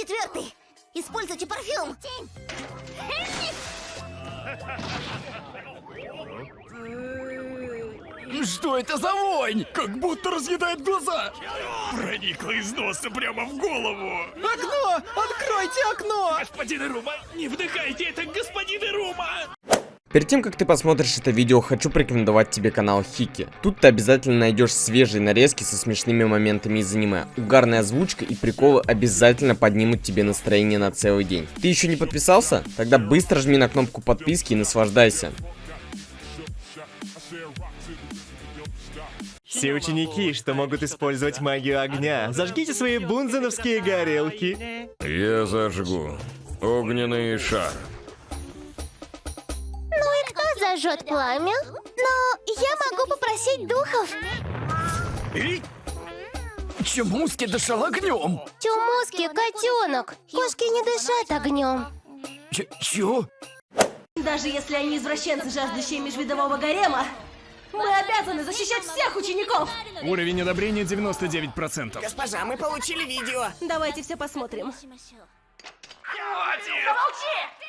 Четвертый. Используйте парфюм. Что это за вонь? Как будто разъедает глаза. Проникла из носа прямо в голову. Окно! Откройте окно! Господин Ирума, не вдыхайте это, господин Ирума! Перед тем, как ты посмотришь это видео, хочу порекомендовать тебе канал Хики. Тут ты обязательно найдешь свежие нарезки со смешными моментами из аниме. Угарная озвучка и приколы обязательно поднимут тебе настроение на целый день. Ты еще не подписался? Тогда быстро жми на кнопку подписки и наслаждайся. Все ученики, что могут использовать магию огня, зажгите свои бунзеновские горелки. Я зажгу. Огненный шар. И зажжет пламя? Но я могу попросить духов. Чемуски дышал огнем. Чумуски, котенок. Кошки не дышат огнем. Ч чё? Даже если они извращенцы, жаждущие межвидового гарема, мы обязаны защищать всех учеников! Уровень одобрения 99%. Госпожа, мы получили видео. Давайте все посмотрим. Хватит! Замолчи!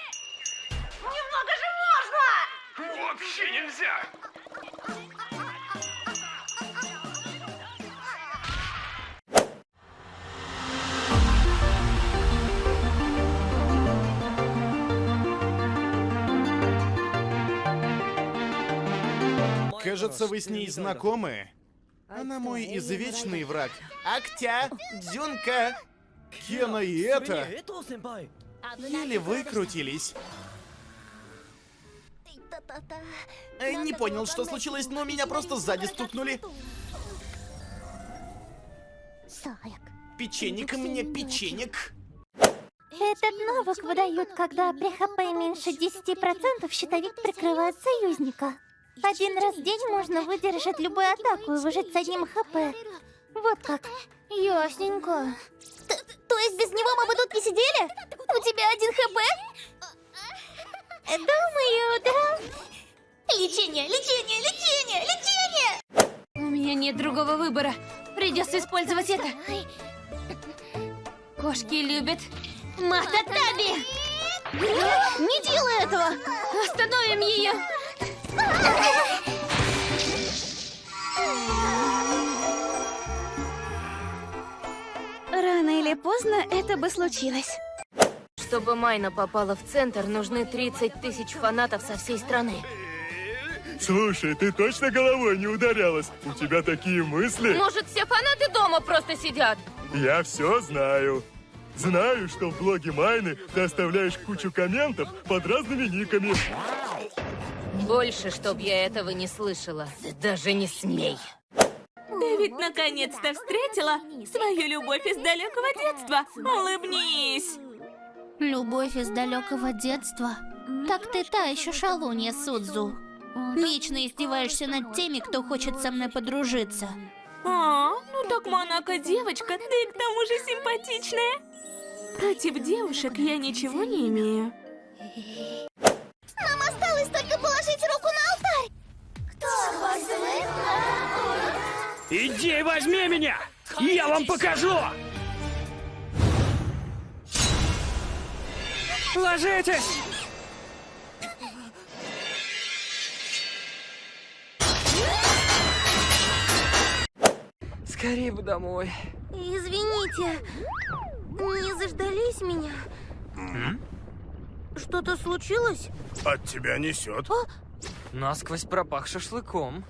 Вообще нельзя! Кажется, вы с ней знакомы. Она мой извечный враг. Актя, Дзюнка, Кена и это. Еле выкрутились. Э, Не понял, что случилось, но меня просто сзади стукнули. Печенек мне, печенек. Этот навык выдают, когда при ХП меньше 10% щитовик прикрывает союзника. Один раз в день можно выдержать любую атаку и выжить с одним ХП. Вот как. Ясненько. то есть без него мы бы тут не сидели? У тебя один ХП? Думаю, да. Лечение, лечение, лечение, лечение! У меня нет другого выбора. Придется использовать это. Кошки любят Мататаби! Не делай этого! Остановим ее! Рано или поздно это бы случилось. Чтобы Майна попала в центр, нужны 30 тысяч фанатов со всей страны. Слушай, ты точно головой не ударялась? У тебя такие мысли? Может, все фанаты дома просто сидят? Я все знаю. Знаю, что в блоге Майны ты оставляешь кучу комментов под разными никами. Больше, чтоб я этого не слышала. Даже не смей. Ты ведь наконец-то встретила свою любовь из далекого детства. Улыбнись! Любовь из далекого детства. Так ты та еще шалунья, Судзу. Вечно издеваешься над теми, кто хочет со мной подружиться. А, ну так Монако девочка, ты к тому же симпатичная. Против девушек я ничего не имею. Нам осталось только положить руку на алтарь. Кто возьмет Иди возьми меня! Я вам покажу! Ложитесь! Скорее бы домой. Извините, не заждались меня? Что-то случилось? От тебя несет. Насквозь пропах шашлыком.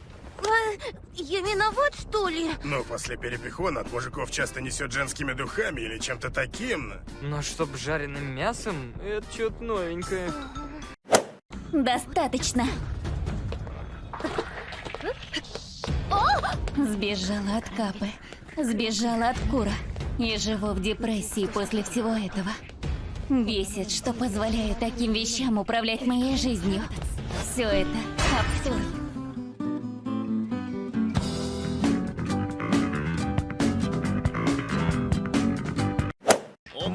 А, я виноват, что ли? Но после перепихона от мужиков часто несет женскими духами или чем-то таким. Но чтоб жареным мясом, это что-то новенькое. Достаточно. Сбежала от Капы, сбежала от Кура и живу в депрессии после всего этого. Бесит, что позволяю таким вещам управлять моей жизнью. Все это абсурд.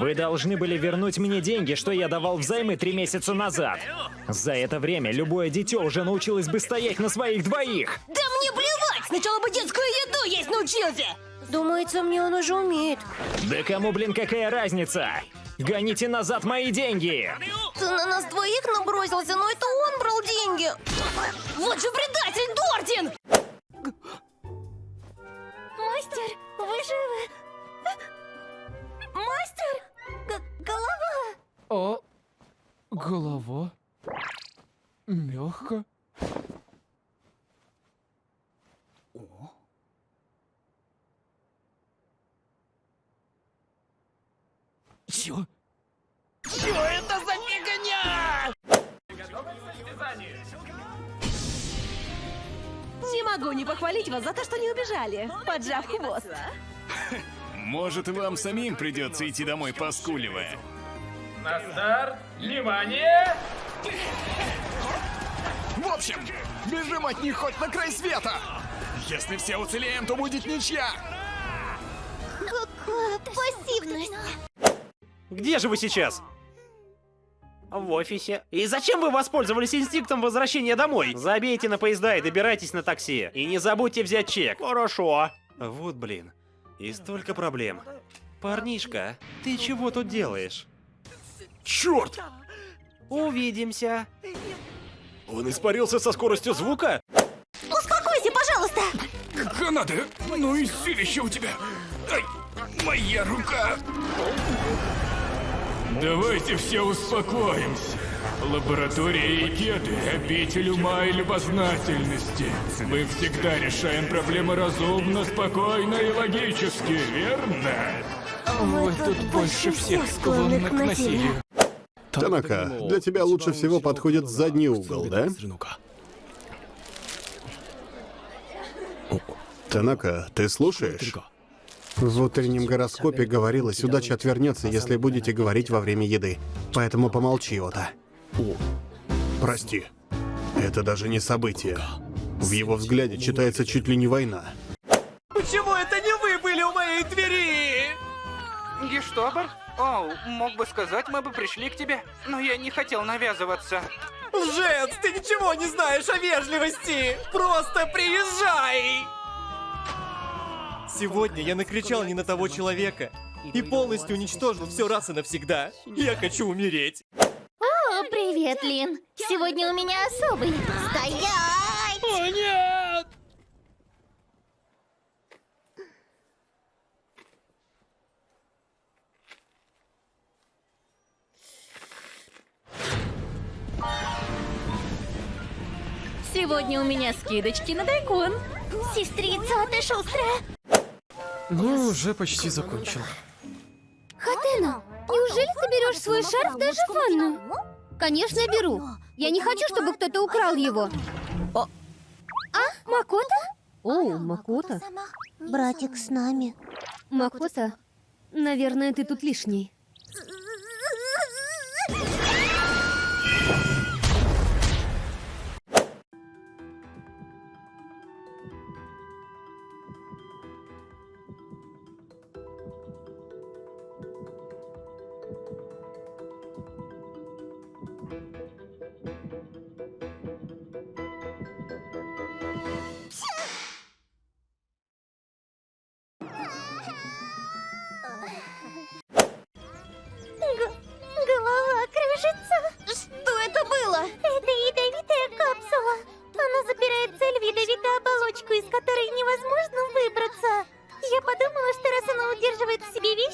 Вы должны были вернуть мне деньги, что я давал взаймы три месяца назад. За это время любое дитё уже научилось бы стоять на своих двоих. Да мне плевать! Сначала бы детскую еду есть научился! Думается, мне он уже умеет. Да кому, блин, какая разница? Гоните назад мои деньги! Ты на нас двоих набросился, но это он брал деньги. Вот же предатель Дордин! Мастер, вы живы? Мастер! Голова! О, голова. Мягко. Чё? Что это за фигня? Не могу не похвалить вас за то, что не убежали, поджав хвост. Может, вам самим придется идти домой, поскуливая. На старт! Внимание! В общем, бежим от них хоть на край света! Если все уцелеем, то будет ничья! Какая пассивность! Где же вы сейчас? В офисе. И зачем вы воспользовались инстинктом возвращения домой? Забейте на поезда и добирайтесь на такси. И не забудьте взять чек. Хорошо. Вот блин. И столько проблем. Парнишка, ты чего тут делаешь? Черт! Увидимся. Он испарился со скоростью звука? Успокойся, пожалуйста! Гранаты! Ну и силище у тебя! Ай, моя рука! Давайте все успокоимся. Лаборатория Икеты — обитель ума и любознательности. Мы всегда решаем проблемы разумно, спокойно и логически, верно? Вы тут больше всех склонны к насилию. Танака, для тебя лучше всего подходит задний угол, да? Танака, ты слушаешь? В утреннем гороскопе говорилось, удача отвернется, если будете говорить во время еды. Поэтому помолчи, Ота. Прости. Это даже не событие. В его взгляде читается чуть ли не война. Почему это не вы были у моей двери? Гештобер? Оу, мог бы сказать, мы бы пришли к тебе, но я не хотел навязываться. Лжец, ты ничего не знаешь о вежливости! Просто приезжай! Сегодня я накричал не на того человека и полностью уничтожил все раз и навсегда. Я хочу умереть. Привет, Лин. Сегодня у меня особый. Стоять! О, нет! Сегодня у меня скидочки на дайкон. Сестрица, а ты шустрая? Ну, уже почти закончил. Хатена, неужели ты берешь свой шарф даже в ванную? Конечно, беру. Я не хочу, чтобы кто-то украл его. А, Макота? О, Макота. Братик с нами. Макота, наверное, ты тут лишний.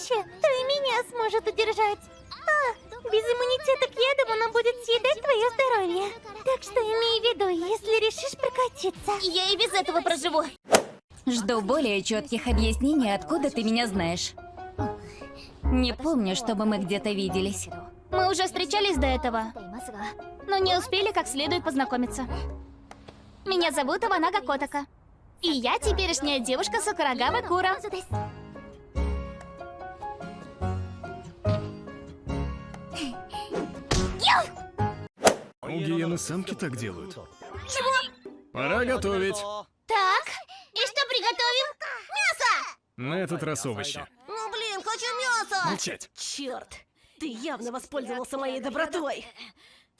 Вещи, то и меня сможет удержать. А, без иммунитета к ядам она будет съедать твое здоровье. Так что имей в виду, если решишь прокатиться. Я и без этого проживу. Жду более четких объяснений, откуда ты меня знаешь. Не помню, чтобы мы где-то виделись. Мы уже встречались до этого, но не успели как следует познакомиться. Меня зовут Иванага Котака. И я теперешняя девушка Сакурагава Кура. У гиены самки так делают. Чего? Пора готовить. Так, и что приготовим? Мясо! На этот раз овощи. Ну блин, хочу мясо! Молчать. Черт! Ты явно воспользовался моей добротой.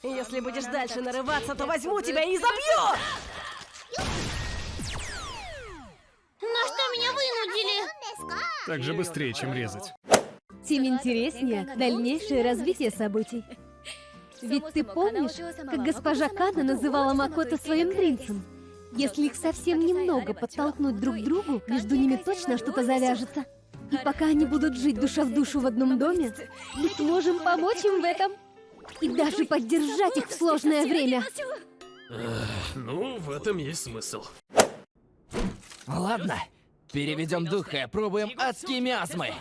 Если будешь дальше нарываться, то возьму тебя и забью! На что меня вынудили? Так же быстрее, чем резать. Тем интереснее дальнейшее развитие событий. Ведь ты помнишь, как госпожа Кана называла Макото своим принцем? Если их совсем немного подтолкнуть друг к другу, между ними точно что-то завяжется. И пока они будут жить душа в душу в одном доме, мы сможем помочь им в этом. И даже поддержать их в сложное время. ну, в этом есть смысл. Ладно, переведем дух и опробуем адские миазмы.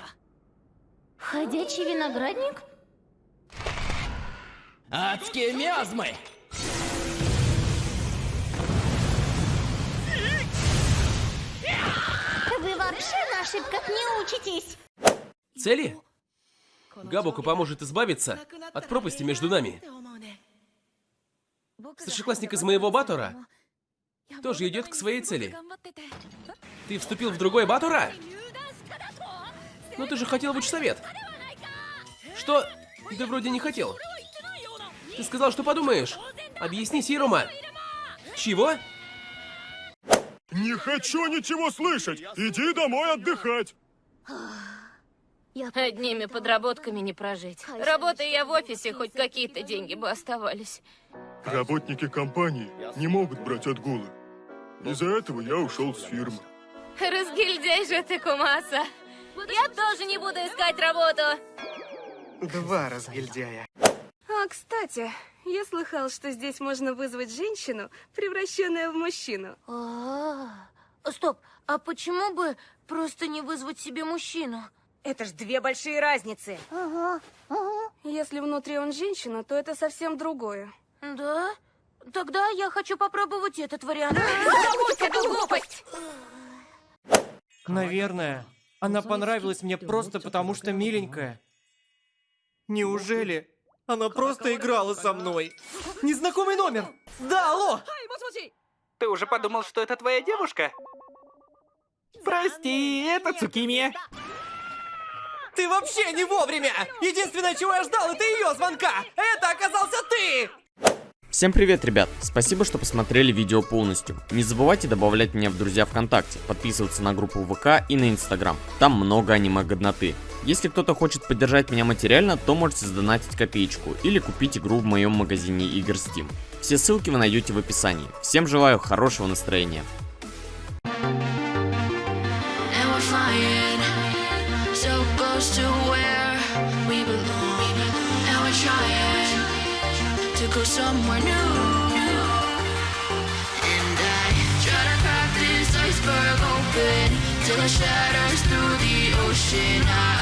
Ходячий виноградник? Адские миазмы! Вы вообще на ошибках не учитесь. Цели? Габуку поможет избавиться от пропасти между нами. Старшеклассник из моего Батора тоже идет к своей цели. Ты вступил в другой Батора? Ну ты же хотел в учсовет. Что? Ты вроде не хотел. Ты сказал, что подумаешь. Объясни, Сирума. Чего? Не хочу ничего слышать! Иди домой отдыхать! Одними подработками не прожить. Работая я в офисе, хоть какие-то деньги бы оставались. Работники компании не могут брать отгулы. Из-за этого я ушел с фирмы. Разгильдяй же ты, Кумаса. Я тоже не буду искать работу. Два разгильдяя. А, кстати, я слыхал, что здесь можно вызвать женщину, превращенную в мужчину. А, Стоп, а почему бы просто не вызвать себе мужчину? Это ж две большие разницы. Ага, ага. Если внутри он женщина, то это совсем другое. Да? Тогда я хочу попробовать этот вариант. Забудь эту глупость! Наверное, она понравилась мне просто потому, что миленькая. Неужели она просто играла со мной? Незнакомый номер! Да, алло! Ты уже подумал, что это твоя девушка? Прости, это Цукими. Ты вообще не вовремя! Единственное, чего я ждал, это ее звонка! Это оказался ты! Всем привет, ребят! Спасибо, что посмотрели видео полностью. Не забывайте добавлять меня в друзья ВКонтакте, подписываться на группу ВК и на Инстаграм. Там много аниме-годноты. Если кто-то хочет поддержать меня материально, то можете сдонатить копеечку или купить игру в моем магазине игр Steam. Все ссылки вы найдете в описании. Всем желаю хорошего настроения. Somewhere new. And I try to crack this iceberg open till it shatters through the ocean. I